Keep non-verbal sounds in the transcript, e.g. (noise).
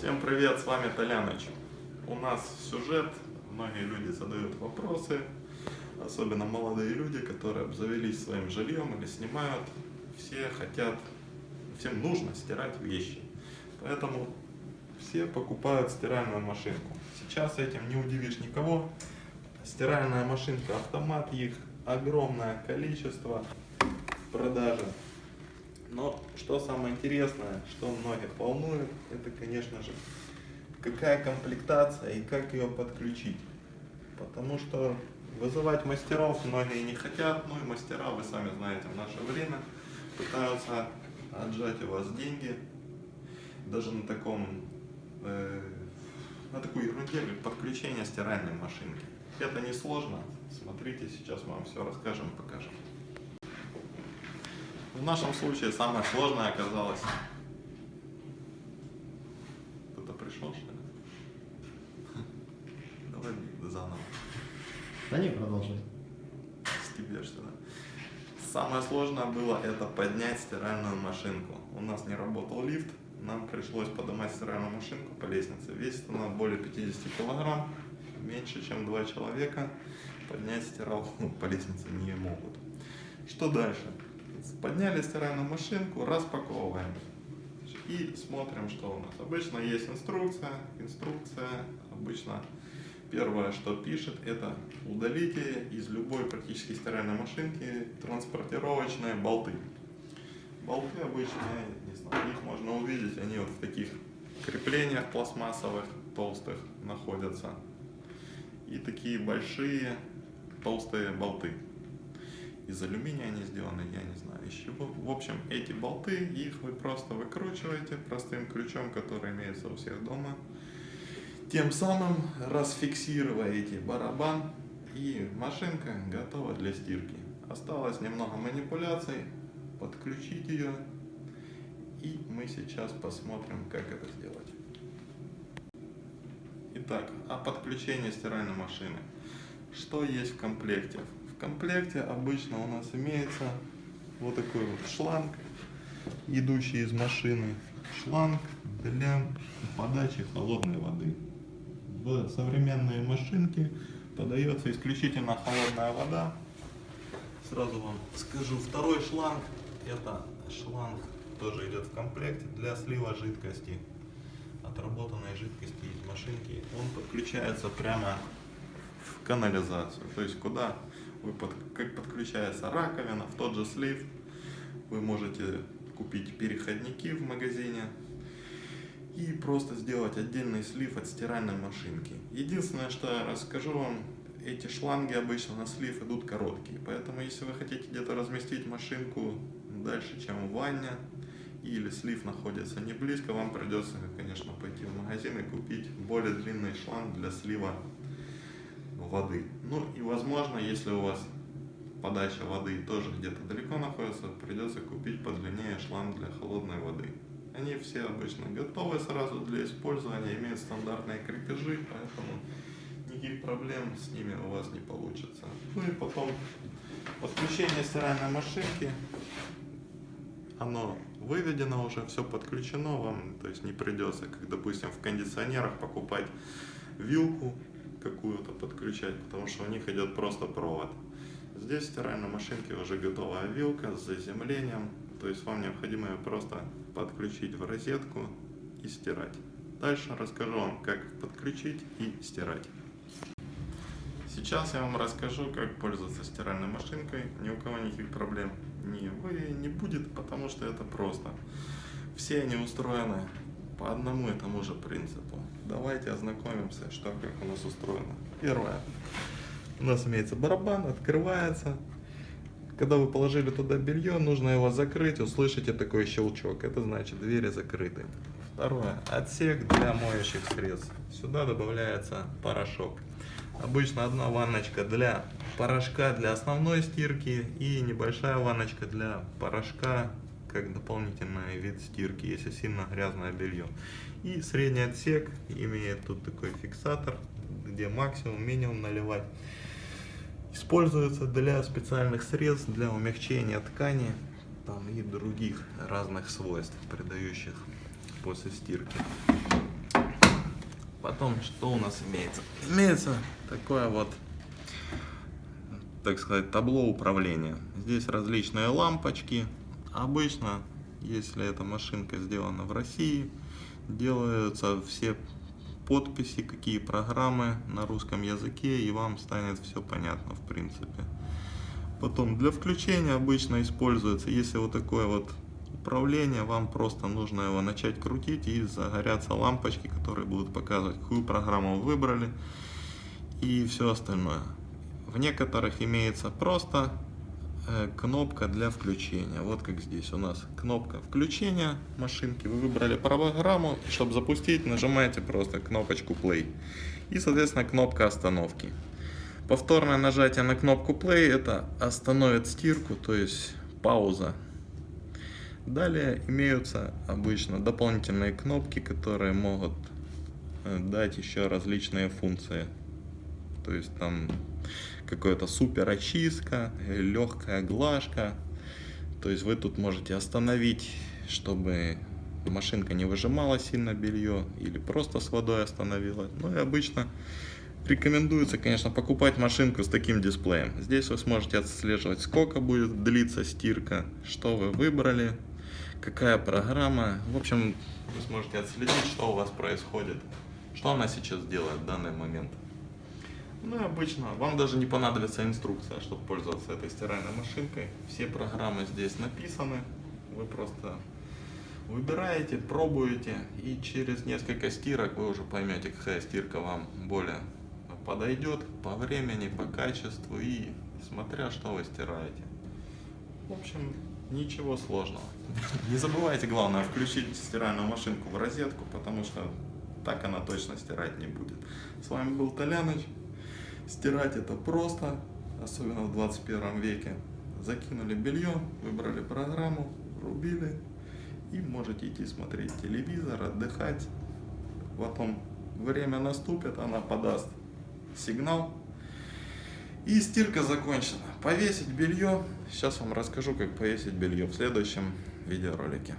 Всем привет, с вами Толяныч. У нас сюжет, многие люди задают вопросы, особенно молодые люди, которые обзавелись своим жильем или снимают. Все хотят, всем нужно стирать вещи. Поэтому все покупают стиральную машинку. Сейчас этим не удивишь никого. Стиральная машинка автомат, их огромное количество в продаже. Но что самое интересное, что многих волнует, это, конечно же, какая комплектация и как ее подключить. Потому что вызывать мастеров многие не хотят, ну и мастера, вы сами знаете, в наше время пытаются отжать у вас деньги, даже на таком, э, на такой ерунде, как подключение стиральной машинки. Это не сложно, смотрите, сейчас мы вам все расскажем покажем. В нашем случае самое сложное оказалось... Кто-то пришел, что ли? (laughs) Давай заново. Да не, продолжай. Стебешься, да? Самое сложное было это поднять стиральную машинку. У нас не работал лифт, нам пришлось поднимать стиральную машинку по лестнице. Весит она более 50 килограмм, меньше чем два человека. Поднять стиралку по лестнице не могут. Что дальше? Подняли стиральную машинку, распаковываем. И смотрим, что у нас. Обычно есть инструкция. Инструкция обычно первое, что пишет, это удалите из любой практически стиральной машинки транспортировочные болты. Болты обычно, не знаю, их можно увидеть, они вот в таких креплениях пластмассовых, толстых находятся. И такие большие толстые болты из алюминия они сделаны, я не знаю из чего. В общем, эти болты, их вы просто выкручиваете простым ключом, который имеется у всех дома. Тем самым расфиксируете барабан и машинка готова для стирки. Осталось немного манипуляций, подключить ее и мы сейчас посмотрим, как это сделать. Итак, о подключении стиральной машины. Что есть в комплекте? Комплекте обычно у нас имеется вот такой вот шланг, идущий из машины. Шланг для подачи холодной воды. В современные машинки подается исключительно холодная вода. Сразу вам скажу, второй шланг, это шланг тоже идет в комплекте для слива жидкости, отработанной жидкости из машинки. Он подключается прямо в канализацию, то есть куда вы под, как подключается раковина, в тот же слив. Вы можете купить переходники в магазине и просто сделать отдельный слив от стиральной машинки. Единственное, что я расскажу вам, эти шланги обычно на слив идут короткие, поэтому если вы хотите где-то разместить машинку дальше, чем в ванне, или слив находится не близко, вам придется, конечно, пойти в магазин и купить более длинный шланг для слива воды. Ну и возможно, если у вас подача воды тоже где-то далеко находится, придется купить подлиннее шланг для холодной воды. Они все обычно готовы сразу для использования, имеют стандартные крепежи, поэтому никаких проблем с ними у вас не получится. Ну и потом подключение стиральной машинки, оно выведено уже, все подключено вам, то есть не придется, как допустим в кондиционерах покупать вилку какую-то подключать, потому что у них идет просто провод. Здесь в стиральной машинке уже готовая вилка с заземлением, то есть вам необходимо ее просто подключить в розетку и стирать. Дальше расскажу вам, как подключить и стирать. Сейчас я вам расскажу, как пользоваться стиральной машинкой. Ни у кого никаких проблем не, вы, не будет, потому что это просто. Все они устроены по одному и тому же принципу. Давайте ознакомимся, что как у нас устроено. Первое. У нас имеется барабан, открывается. Когда вы положили туда белье, нужно его закрыть, услышите такой щелчок. Это значит двери закрыты. Второе. Отсек для моющих средств. Сюда добавляется порошок. Обычно одна ванночка для порошка для основной стирки и небольшая ванночка для порошка как дополнительный вид стирки, если сильно грязное белье. И средний отсек имеет тут такой фиксатор, где максимум, минимум наливать. Используется для специальных средств, для умягчения ткани там, и других разных свойств, придающих после стирки. Потом, что у нас имеется? Имеется такое вот, так сказать, табло управления. Здесь различные лампочки. Обычно, если эта машинка сделана в России, делаются все подписи, какие программы на русском языке, и вам станет все понятно в принципе. Потом для включения обычно используется, если вот такое вот управление, вам просто нужно его начать крутить и загорятся лампочки, которые будут показывать, какую программу вы выбрали и все остальное. В некоторых имеется просто кнопка для включения. Вот как здесь у нас кнопка включения машинки. Вы выбрали программу, чтобы запустить, нажимаете просто кнопочку play. И, соответственно, кнопка остановки. Повторное нажатие на кнопку play это остановит стирку, то есть пауза. Далее имеются обычно дополнительные кнопки, которые могут э, дать еще различные функции. То есть там какая-то супер очистка, легкая глажка. То есть вы тут можете остановить, чтобы машинка не выжимала сильно белье или просто с водой остановила. Ну и обычно рекомендуется, конечно, покупать машинку с таким дисплеем. Здесь вы сможете отслеживать, сколько будет длиться стирка, что вы выбрали, какая программа. В общем, вы сможете отследить, что у вас происходит, что она сейчас делает в данный момент. Ну и обычно вам даже не понадобится инструкция, чтобы пользоваться этой стиральной машинкой. Все программы здесь написаны. Вы просто выбираете, пробуете и через несколько стирок вы уже поймете, какая стирка вам более подойдет по времени, по качеству и смотря что вы стираете. В общем, ничего сложного. (laughs) Не забывайте, главное, включить стиральную машинку в розетку, потому что так она точно стирать не будет. С вами был Толяныч. Стирать это просто, особенно в 21 веке. Закинули белье, выбрали программу, рубили и можете идти смотреть телевизор, отдыхать. Потом время наступит, она подаст сигнал и стирка закончена. Повесить белье. Сейчас вам расскажу, как повесить белье в следующем видеоролике.